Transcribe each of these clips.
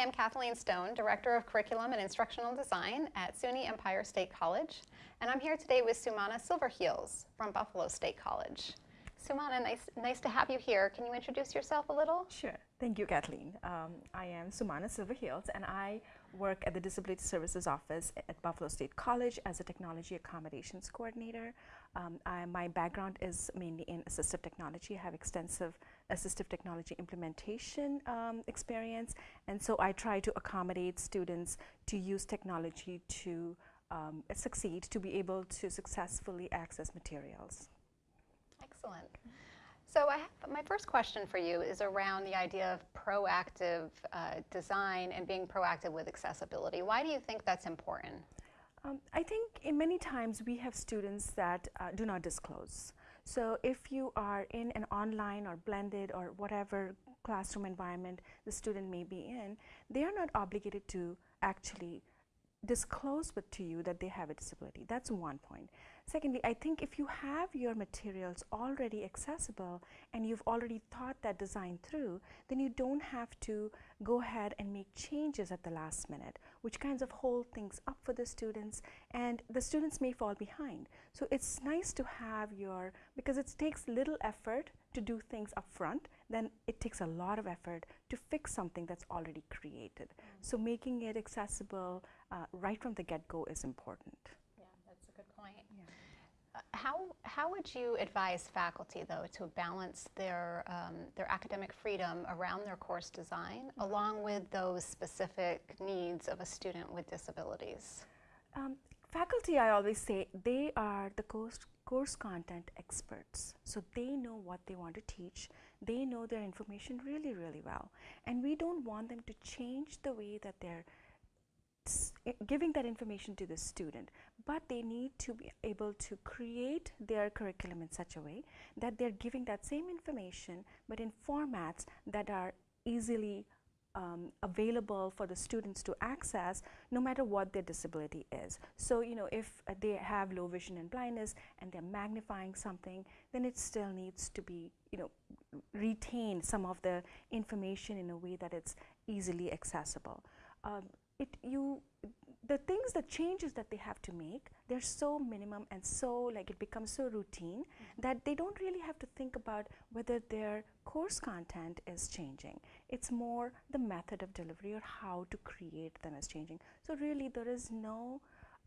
I'm Kathleen Stone, Director of Curriculum and Instructional Design at SUNY Empire State College, and I'm here today with Sumana Silverheels from Buffalo State College. Sumana, nice, nice to have you here. Can you introduce yourself a little? Sure. Thank you, Kathleen. Um, I am Sumana Silverheels, and I work at the Disability Services Office at Buffalo State College as a Technology Accommodations Coordinator. Um, I, my background is mainly in assistive technology. I have extensive assistive technology implementation um, experience, and so I try to accommodate students to use technology to um, succeed, to be able to successfully access materials. Excellent. So I have, my first question for you is around the idea of proactive uh, design and being proactive with accessibility. Why do you think that's important? Um, I think in many times we have students that uh, do not disclose. So if you are in an online or blended or whatever classroom environment the student may be in, they are not obligated to actually disclose to you that they have a disability. That's one point. Secondly, I think if you have your materials already accessible and you've already thought that design through, then you don't have to go ahead and make changes at the last minute, which kinds of hold things up for the students and the students may fall behind. So it's nice to have your, because it takes little effort to do things up front, then it takes a lot of effort to fix something that's already created. Mm -hmm. So making it accessible uh, right from the get-go is important. Yeah, that's a good point. Yeah. Uh, how, how would you advise faculty, though, to balance their, um, their academic freedom around their course design, mm -hmm. along with those specific needs of a student with disabilities? Um, faculty, I always say, they are the course, course content experts. So they know what they want to teach. They know their information really, really well. And we don't want them to change the way that they're giving that information to the student, but they need to be able to create their curriculum in such a way that they're giving that same information, but in formats that are easily um, available for the students to access no matter what their disability is. So, you know, if uh, they have low vision and blindness and they're magnifying something, then it still needs to be, you know, retain some of the information in a way that it's easily accessible. Um, it you the things the changes that they have to make they're so minimum and so like it becomes so routine mm -hmm. that they don't really have to think about whether their course content is changing it's more the method of delivery or how to create them is changing so really there is no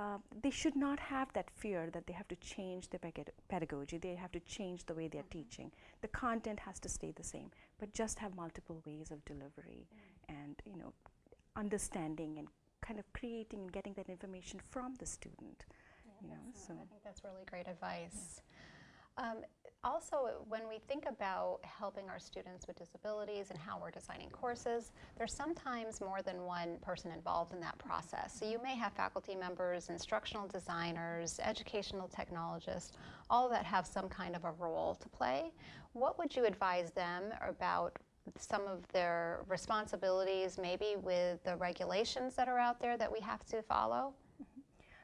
uh, they should not have that fear that they have to change their pedagogy they have to change the way they're mm -hmm. teaching the content has to stay the same but just have multiple ways of delivery mm -hmm. and you know understanding and kind of creating and getting that information from the student. Yeah, you know, so I think that's really great advice. Yeah. Um, also, when we think about helping our students with disabilities and how we're designing courses, there's sometimes more than one person involved in that process. So you may have faculty members, instructional designers, educational technologists, all that have some kind of a role to play. What would you advise them about some of their responsibilities maybe with the regulations that are out there that we have to follow?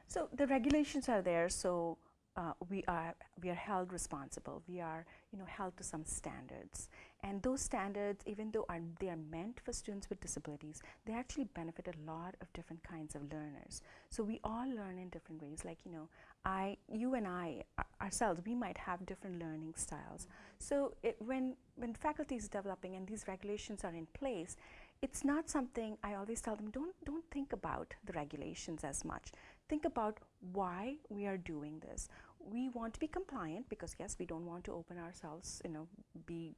So the regulations are there, so uh, we are we are held responsible. We are you know held to some standards, and those standards, even though are they are meant for students with disabilities, they actually benefit a lot of different kinds of learners. So we all learn in different ways. Like you know, I, you and I ourselves, we might have different learning styles. Mm -hmm. So it, when when faculty is developing and these regulations are in place, it's not something I always tell them. Don't don't think about the regulations as much think about why we are doing this. We want to be compliant because yes, we don't want to open ourselves, you know, be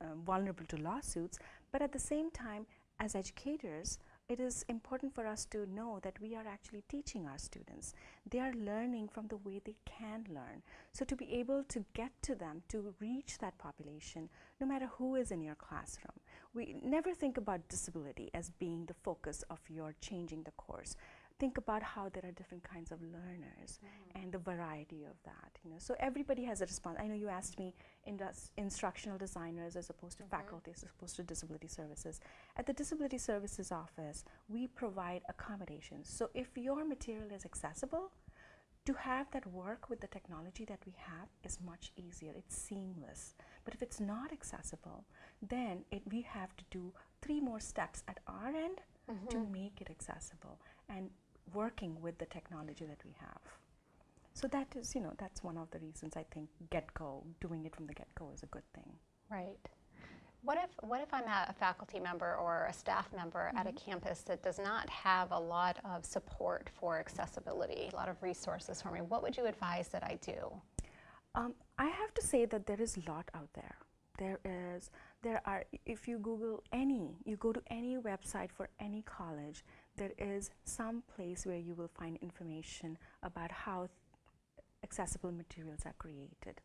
uh, vulnerable to lawsuits, but at the same time, as educators, it is important for us to know that we are actually teaching our students. They are learning from the way they can learn. So to be able to get to them, to reach that population, no matter who is in your classroom, we never think about disability as being the focus of your changing the course think about how there are different kinds of learners mm -hmm. and the variety of that. You know, so everybody has a response. I know you asked me instructional designers as opposed to mm -hmm. faculty, as opposed to disability services. At the disability services office, we provide accommodations. So if your material is accessible, to have that work with the technology that we have is much easier. It's seamless. But if it's not accessible, then it, we have to do three more steps at our end to make it accessible and working with the technology that we have. So that is, you know, that's one of the reasons I think get-go, doing it from the get-go is a good thing. Right. What if, what if I'm a faculty member or a staff member at a campus that does not have a lot of support for accessibility, a lot of resources for me? What would you advise that I do? Um, I have to say that there is a lot out there. There is, there are, if you Google any, you go to any website for any college, there is some place where you will find information about how accessible materials are created.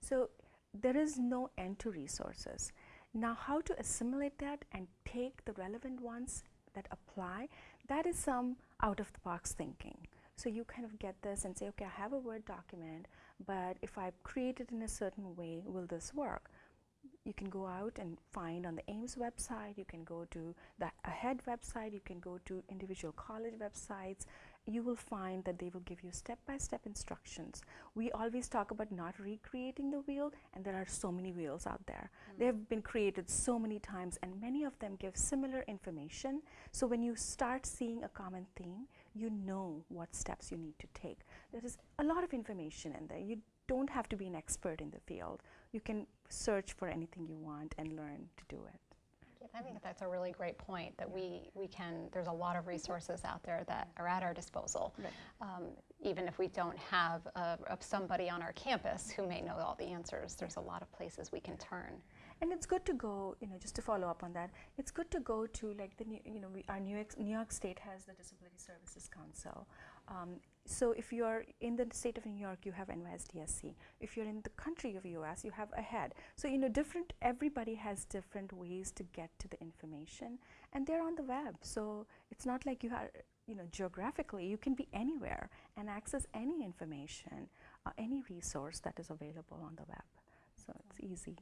So there is no end to resources. Now, how to assimilate that and take the relevant ones that apply, that is some out of the box thinking. So you kind of get this and say, okay, I have a Word document, but if I create it in a certain way, will this work? You can go out and find on the AIMS website, you can go to the AHEAD website, you can go to individual college websites. You will find that they will give you step-by-step -step instructions. We always talk about not recreating the wheel and there are so many wheels out there. Mm. They have been created so many times and many of them give similar information. So when you start seeing a common theme, you know what steps you need to take. There is a lot of information in there. You don't have to be an expert in the field. You can search for anything you want and learn to do it. I think that's a really great point that we, we can, there's a lot of resources out there that are at our disposal. Right. Um, even if we don't have a, somebody on our campus who may know all the answers, there's a lot of places we can turn. And it's good to go, you know, just to follow up on that, it's good to go to like the, new, you know, we, our New York, New York State has the Disability Services Council. Um, so if you're in the state of New York, you have NYSDSC. If you're in the country of US, you have AHEAD. So you know, different. Everybody has different ways to get to the information, and they're on the web. So it's not like you are, you know, geographically. You can be anywhere and access any information, uh, any resource that is available on the web. So it's easy.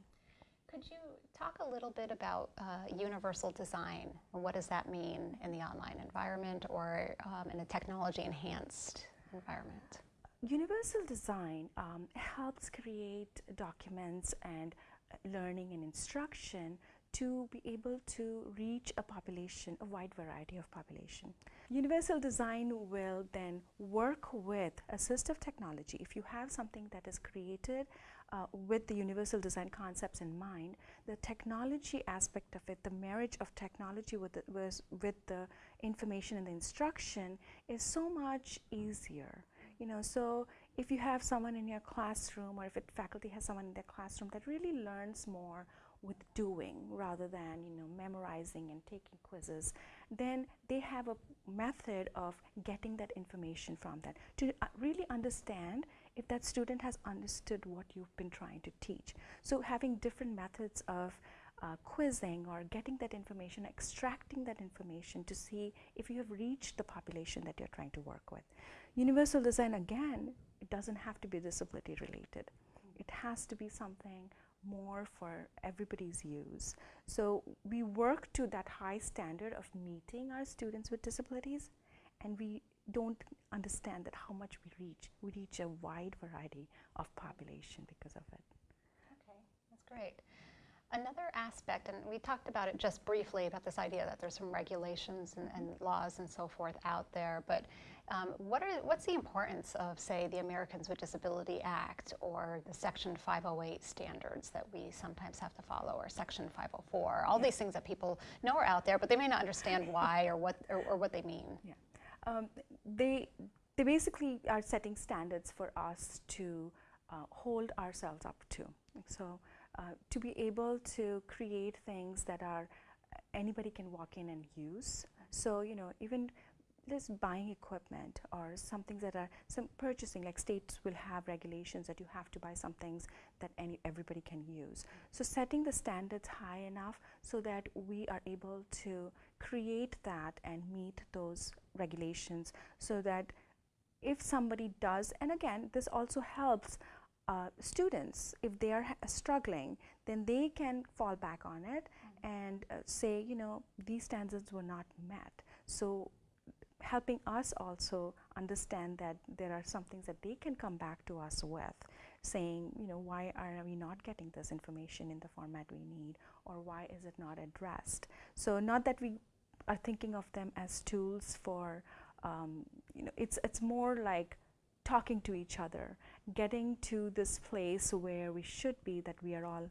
Could you talk a little bit about uh, universal design? What does that mean in the online environment or um, in a technology enhanced environment? Universal design um, helps create documents and uh, learning and instruction to be able to reach a population, a wide variety of population. Universal design will then work with assistive technology. If you have something that is created uh, with the universal design concepts in mind, the technology aspect of it, the marriage of technology with the, with the information and the instruction is so much easier. You know, so if you have someone in your classroom or if it, faculty has someone in their classroom that really learns more with doing rather than you know memorizing and taking quizzes then they have a method of getting that information from that to uh, really understand if that student has understood what you've been trying to teach. So having different methods of uh, quizzing or getting that information, extracting that information to see if you have reached the population that you're trying to work with. Universal design, again, it doesn't have to be disability related. It has to be something more for everybody's use. So we work to that high standard of meeting our students with disabilities and we don't understand that how much we reach. We reach a wide variety of population because of it. Okay, that's great. Another aspect, and we talked about it just briefly about this idea that there's some regulations and, and laws and so forth out there, but um, what are, what's the importance of, say, the Americans with Disability Act or the Section 508 standards that we sometimes have to follow, or Section 504? All yeah. these things that people know are out there, but they may not understand why or what, or, or what they mean. Yeah um, they, they basically are setting standards for us to uh, hold ourselves up to. So uh, to be able to create things that are uh, anybody can walk in and use. So you know even just buying equipment or some things that are some purchasing like states will have regulations that you have to buy some things that any everybody can use so setting the standards high enough so that we are able to create that and meet those regulations so that if somebody does, and again, this also helps uh, students, if they are struggling, then they can fall back on it mm -hmm. and uh, say, you know, these standards were not met. So helping us also understand that there are some things that they can come back to us with saying, you know, why are we not getting this information in the format we need, or why is it not addressed? So not that we are thinking of them as tools for, um, you know, it's it's more like talking to each other, getting to this place where we should be, that we are all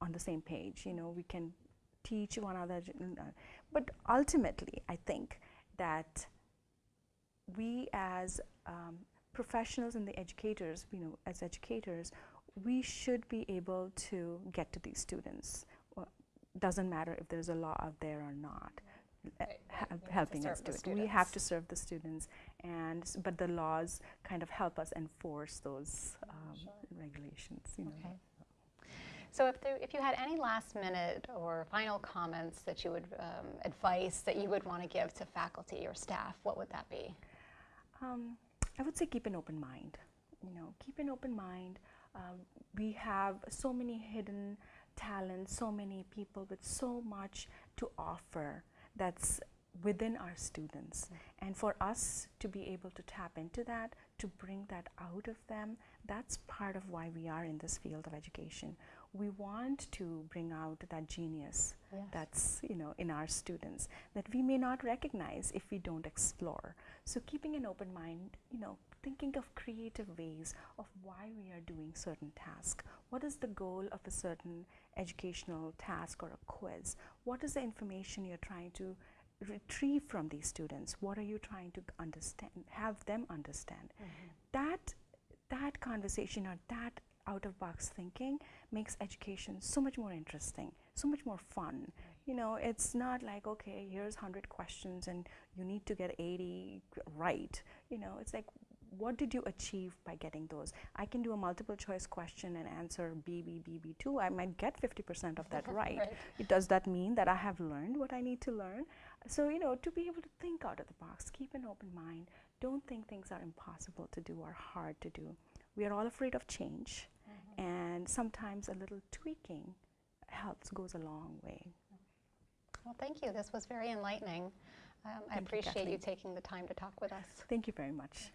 on the same page. You know, we can teach one another, but ultimately, I think that we as um, professionals and the educators, you know, as educators, we should be able to get to these students. Doesn't matter if there's a law out there or not. Right, we have to helping us do it. We have students. to serve the students, and but the laws kind of help us enforce those um, Sure. regulations. You know. Okay. So if, there, if you had any last minute or final comments that you would, um, advice that you would want to give to faculty or staff, what would that be? Um, I would say keep an open mind. You know, keep an open mind. Um, we have so many hidden talents, so many people with so much to offer that's within our students. Mm. And for us to be able to tap into that, to bring that out of them, that's part of why we are in this field of education. We want to bring out that genius Yes. that's you know in our students that we may not recognize if we don't explore so keeping an open mind you know thinking of creative ways of why we are doing certain task what is the goal of a certain educational task or a quiz? What is the information you're trying to retrieve from these students? What are you trying to understand have them understand? Mm-hmm. That that conversation or that out of box thinking makes education so much more interesting so much more fun. You know it's not like okay here's 100 questions and you need to get 80 right. You know it's like what did you achieve by getting those? I can do a multiple choice question and answer b b b b2 i might get 50% of that right. Right. it does that mean that i have learned what i need to learn? So you know to be able to think out of the box keep an open mind. Don't think things are impossible to do or hard to do. We are all afraid of change. And sometimes a little tweaking helps goes a long way. Well, thank you. This was very enlightening. Um, I Thank you, appreciate you taking the time to talk with us. thank you very much